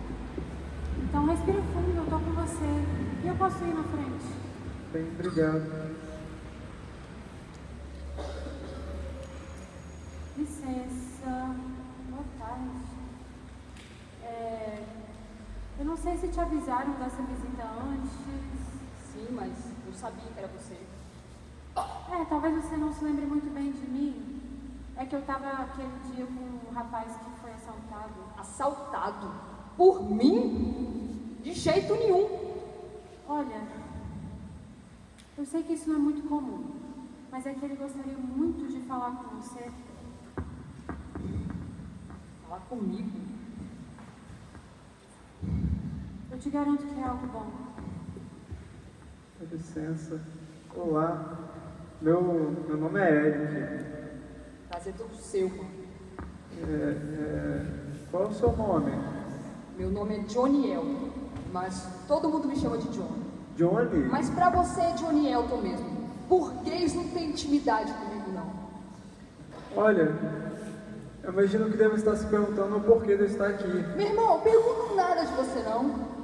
Então respira fundo, eu tô com você. E eu posso ir na frente. Bem, obrigado. Licença. Boa tarde. É, eu não sei se te dessa visita antes. Sim, mas eu sabia que era você. É, talvez você não se lembre muito bem de mim. É que eu tava aquele dia com um rapaz que foi assaltado. Assaltado? Por mim? De jeito nenhum. Olha, eu sei que isso não é muito comum, mas é que ele gostaria muito de falar com você. Falar comigo? Eu te garanto que é algo bom. Com licença. Olá. Meu, meu nome é Eric. Prazer todo seu, mano. É, é, qual é o seu nome? Meu nome é Johnny Elton, mas todo mundo me chama de John. Johnny? Mas pra você é Johnny Elton mesmo. Burguês não tem intimidade comigo, não. Olha, eu imagino que deve estar se perguntando o porquê de eu estar aqui. Meu irmão, eu pergunto nada de você, não.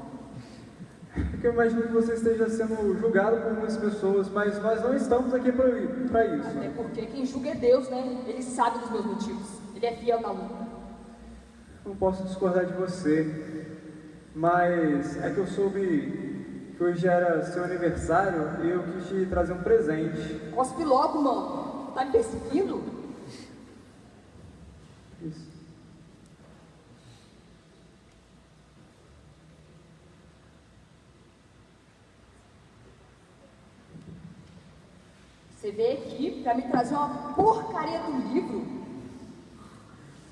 Porque eu imagino que você esteja sendo julgado por muitas pessoas, mas nós não estamos aqui para isso. Até porque quem julga é Deus, né? Ele sabe dos meus motivos. Ele é fiel na luta. Não posso discordar de você, mas é que eu soube que hoje era seu aniversário e eu quis te trazer um presente. Cospe logo, mano. Tá me perseguindo? Você veio aqui pra me trazer uma porcaria do livro?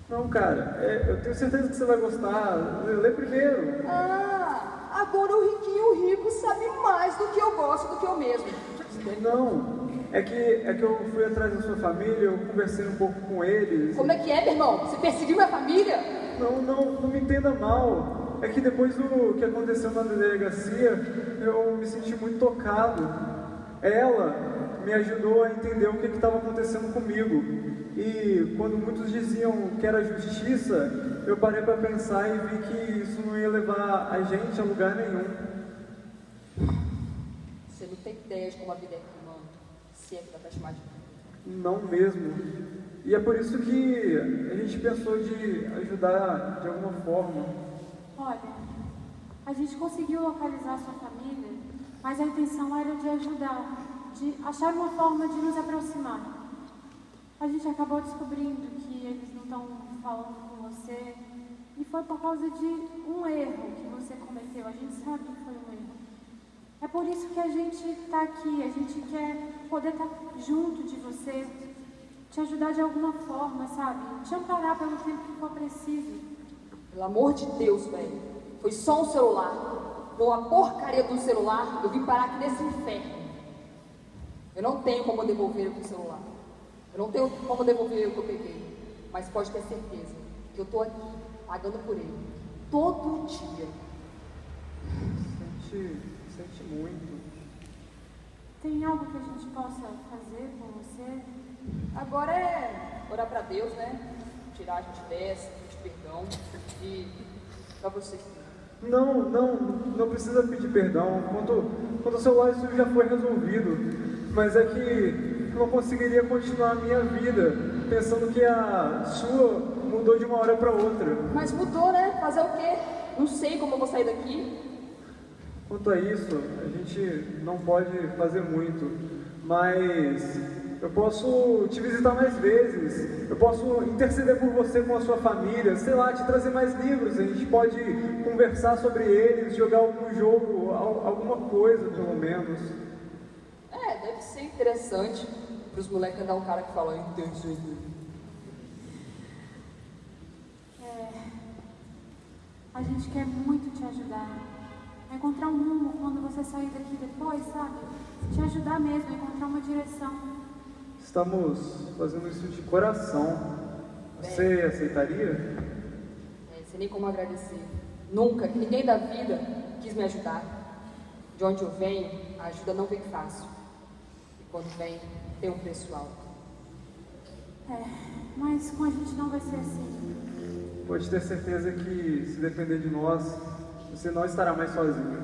Não, cara, é, eu tenho certeza que você vai gostar. Lê, primeiro. Ah, agora o riquinho rico sabe mais do que eu gosto do que eu mesmo. Não, é que, é que eu fui atrás da sua família, eu conversei um pouco com eles. Como é que é, meu irmão? Você perseguiu minha família? Não, não, não me entenda mal. É que depois do que aconteceu na delegacia, eu me senti muito tocado. Ela me ajudou a entender o que estava acontecendo comigo. E quando muitos diziam que era justiça, eu parei para pensar e vi que isso não ia levar a gente a lugar nenhum. Você não tem ideia de como a vida é. Se é que dá pra chamar de. Não mesmo. E é por isso que a gente pensou de ajudar de alguma forma. Olha, a gente conseguiu localizar sua família, mas a intenção era de ajudar, de achar uma forma de nos aproximar. A gente acabou descobrindo que eles não estão falando com você e foi por causa de um erro que você cometeu. A gente sabe que foi um erro. É por isso que a gente está aqui, a gente quer poder estar junto de você, te ajudar de alguma forma, sabe? Te amparar pelo tempo que for preciso. Pelo amor de Deus, velho. Foi só um celular. Com a porcaria do celular, eu vim parar aqui nesse inferno. Eu não tenho como devolver o celular. Eu não tenho como devolver o que eu peguei. Mas pode ter certeza que eu tô aqui, pagando por ele. Todo dia. Sente, sente muito. Tem algo que a gente possa fazer por você? Agora é orar pra Deus, né? Tirar a gente dessa, pedir perdão. E pra você. Não, não, não precisa pedir perdão. Quanto, quanto ao celular, isso já foi resolvido. Mas é que eu não conseguiria continuar a minha vida pensando que a sua mudou de uma hora para outra. Mas mudou, né? Fazer o quê? Não sei como eu vou sair daqui. Quanto a isso, a gente não pode fazer muito, mas eu posso te visitar mais vezes, eu posso interceder por você com a sua família, sei lá, te trazer mais livros, a gente pode conversar sobre eles, jogar algum jogo, al- alguma coisa pelo menos. É, deve ser interessante pros moleques andar um cara que fala intenso. É, a gente quer muito te ajudar. A encontrar um rumo quando você sair daqui depois, sabe? Te ajudar mesmo, a encontrar uma direção. Estamos fazendo isso de coração. Você aceitaria? É, sem nem como agradecer. Nunca, que ninguém da vida quis me ajudar. De onde eu venho, a ajuda não vem fácil. E quando vem, tem um preço alto. É, mas com a gente não vai ser assim. Pode ter certeza que, se depender de nós, você não estará mais sozinho.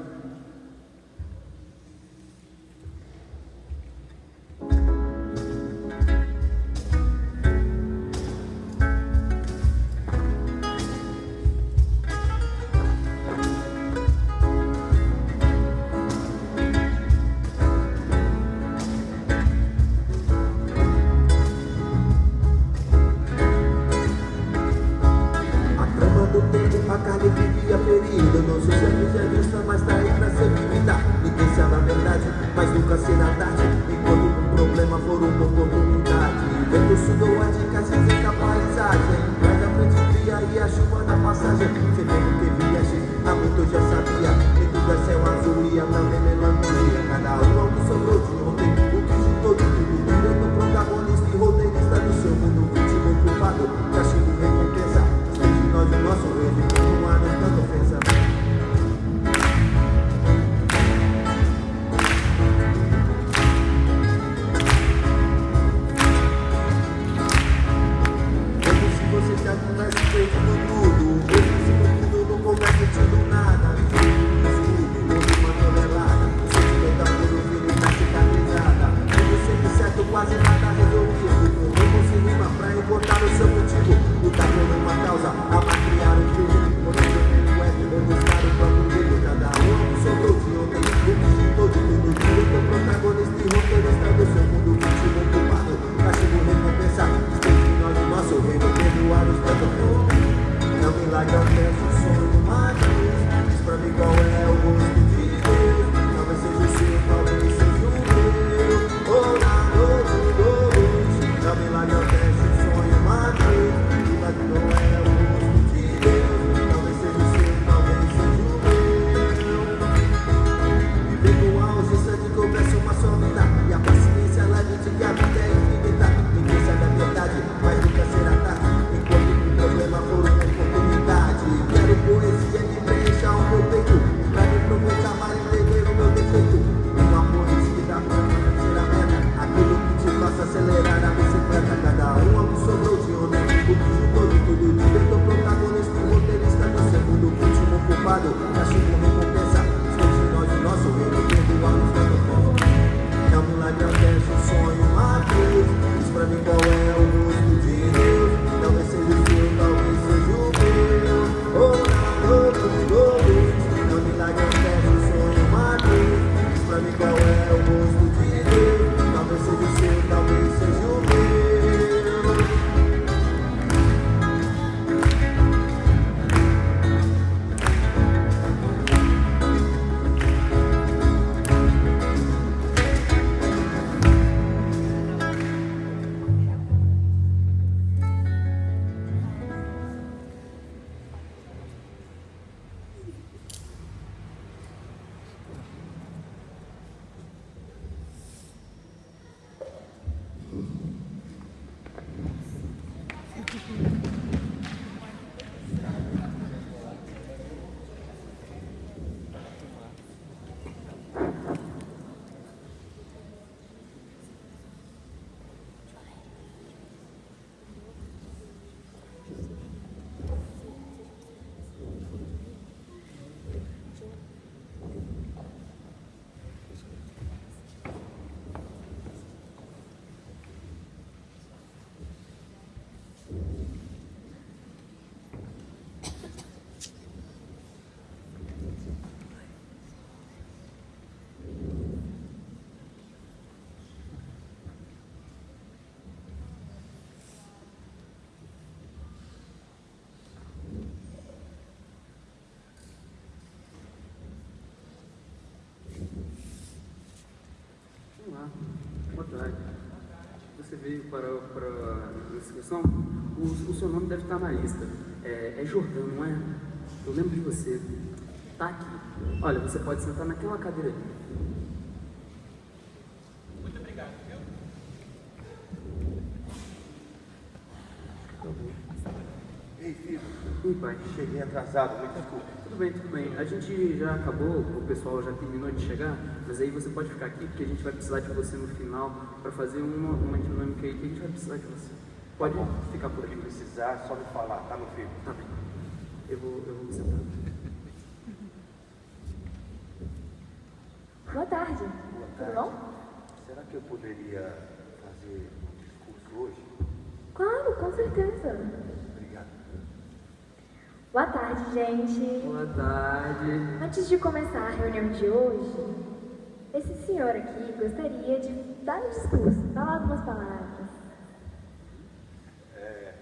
tarde. Você veio para, para a inscrição? O, o, seu nome deve estar na lista. É, é Jordão, não é? Eu lembro de você. Tá aqui. Olha, você pode sentar naquela cadeira ali. Cheguei atrasado, muito desculpa. Tudo bem, tudo bem. A gente já acabou, o pessoal já terminou de chegar, mas aí você pode ficar aqui porque a gente vai precisar de você no final para fazer uma, uma dinâmica aí que a gente vai precisar de você. Pode Tá ficar por aqui. Se precisar, só me falar, tá, meu filho? Tá bem. Eu vou, eu vou sentar. Boa tarde. Boa Tudo tarde. bom? Será que eu poderia fazer um discurso hoje? Claro, com certeza. Tarde, gente. Boa tarde. Antes de começar a reunião de hoje, esse senhor aqui gostaria de dar um discurso, falar algumas palavras. É...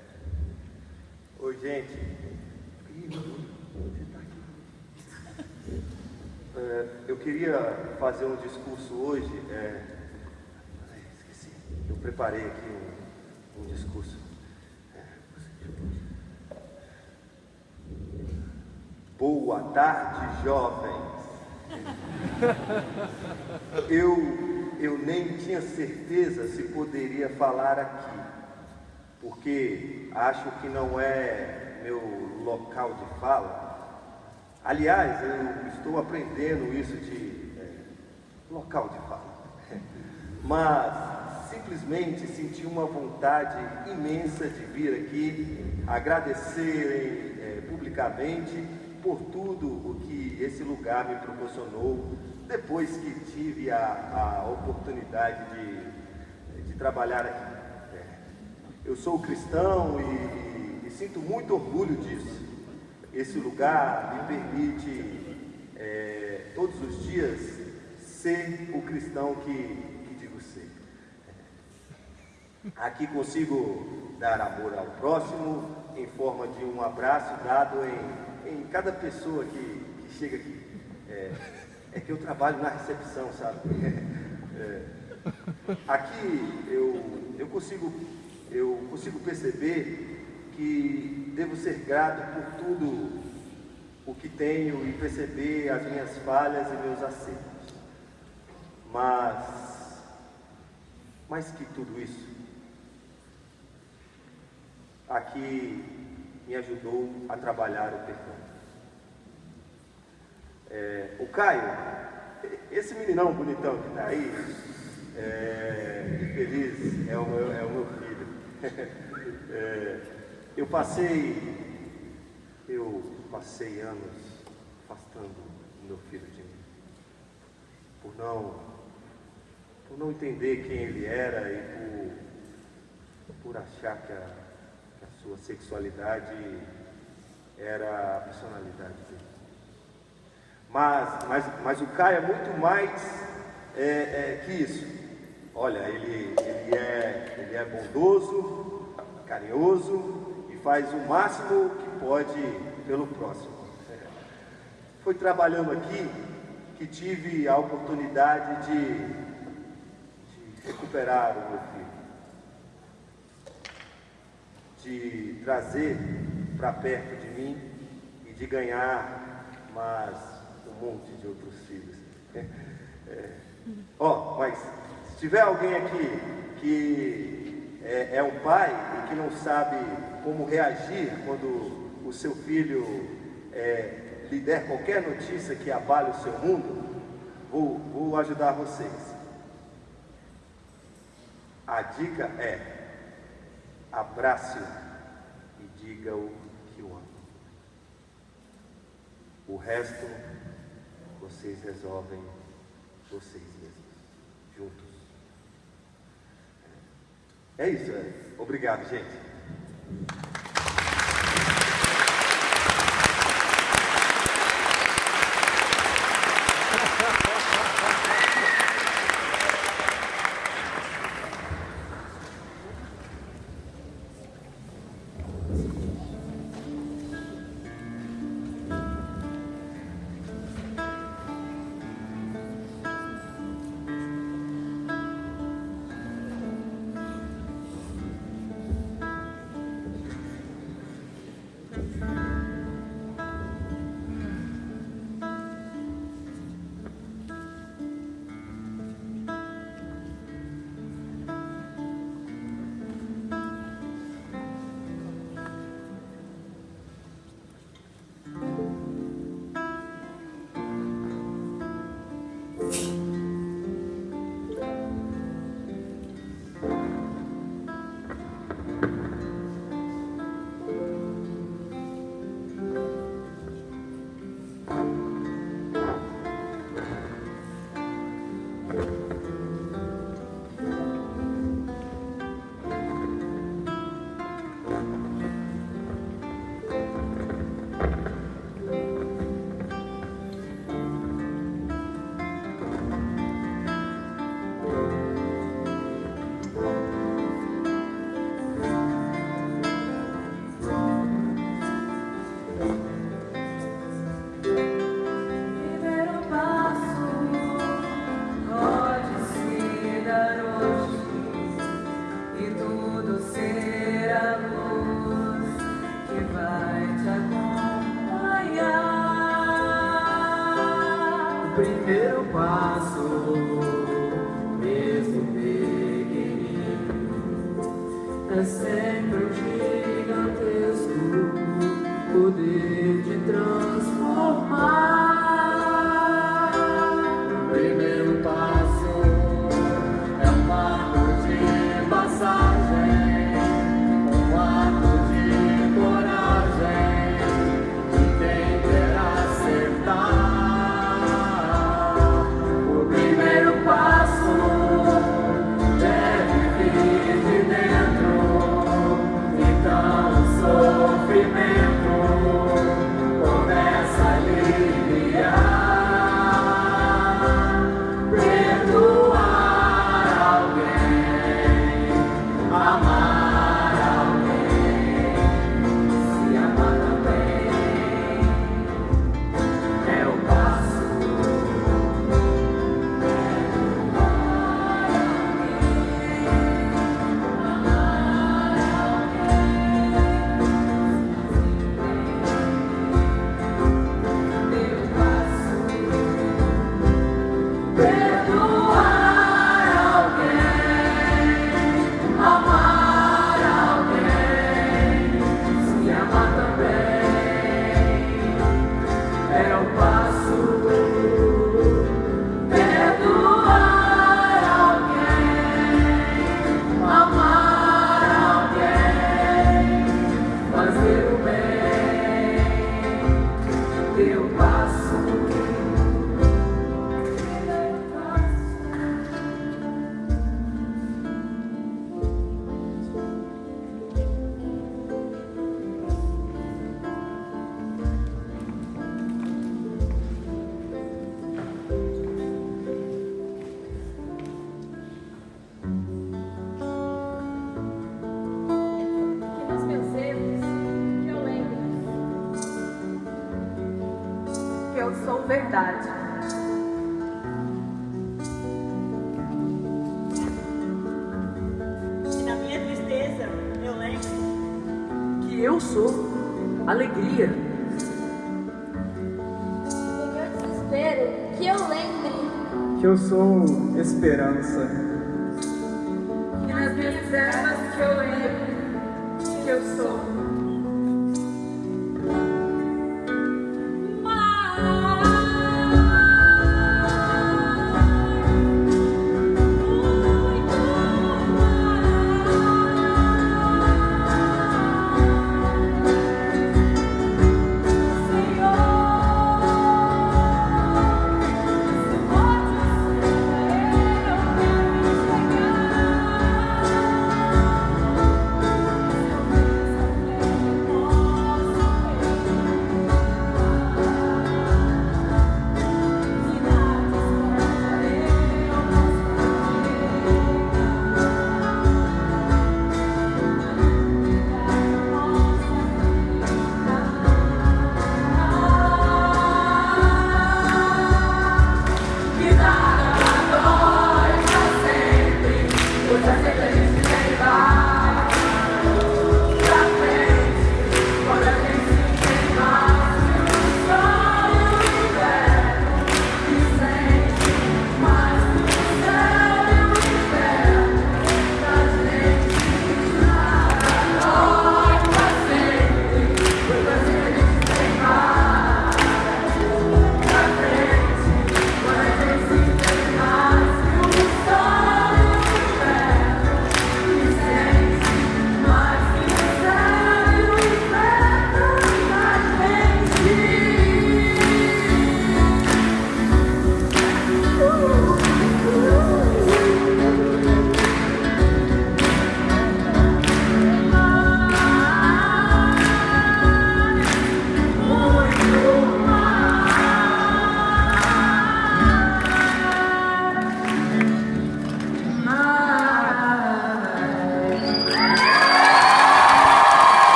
Oi, gente. Tá. É, eu queria fazer um discurso hoje. É... ai, Esqueci. Eu preparei aqui um, um discurso. É, Boa tarde, jovens. Eu, eu nem tinha certeza se poderia falar aqui, porque acho que não é meu local de fala. Aliás, eu estou aprendendo isso de é, local de fala. Mas simplesmente senti uma vontade imensa de vir aqui agradecerem é, publicamente por tudo o que esse lugar me proporcionou depois que tive a, a oportunidade de, de trabalhar aqui. É, eu sou cristão e, e sinto muito orgulho disso. Esse lugar me permite é, todos os dias ser o cristão que, que digo ser. Aqui consigo dar amor ao próximo em forma de um abraço dado em, em cada pessoa que, que chega aqui. É, é que eu trabalho na recepção, sabe? É, aqui eu, eu, consigo, eu consigo perceber que devo ser grato por tudo o que tenho e perceber as minhas falhas e meus acertos. Mas, mais que tudo isso, aqui me ajudou a trabalhar o perdão. É, o Caio, esse meninão bonitão que está aí, é, infeliz, é o meu, é o meu filho. É, eu passei, eu passei anos afastando meu filho de mim, por não, por não entender quem ele era e por, por achar que a sua sexualidade era a personalidade dele. Mas, mas, mas o Caio é muito mais é, é, que isso. Olha, ele, ele, é, ele é bondoso, carinhoso e faz o máximo que pode pelo próximo. Foi trabalhando aqui que tive a oportunidade de, de recuperar o meu filho, de trazer para perto de mim e de ganhar mais um monte de outros filhos. É. Ó, mas se tiver alguém aqui que é, é, um pai e que não sabe como reagir quando o seu filho é, lhe der qualquer notícia que abale o seu mundo, vou, vou ajudar vocês. A dica é: abrace-o e diga-o que o ama. O resto vocês resolvem vocês mesmos, juntos. É isso, é. Obrigado, gente.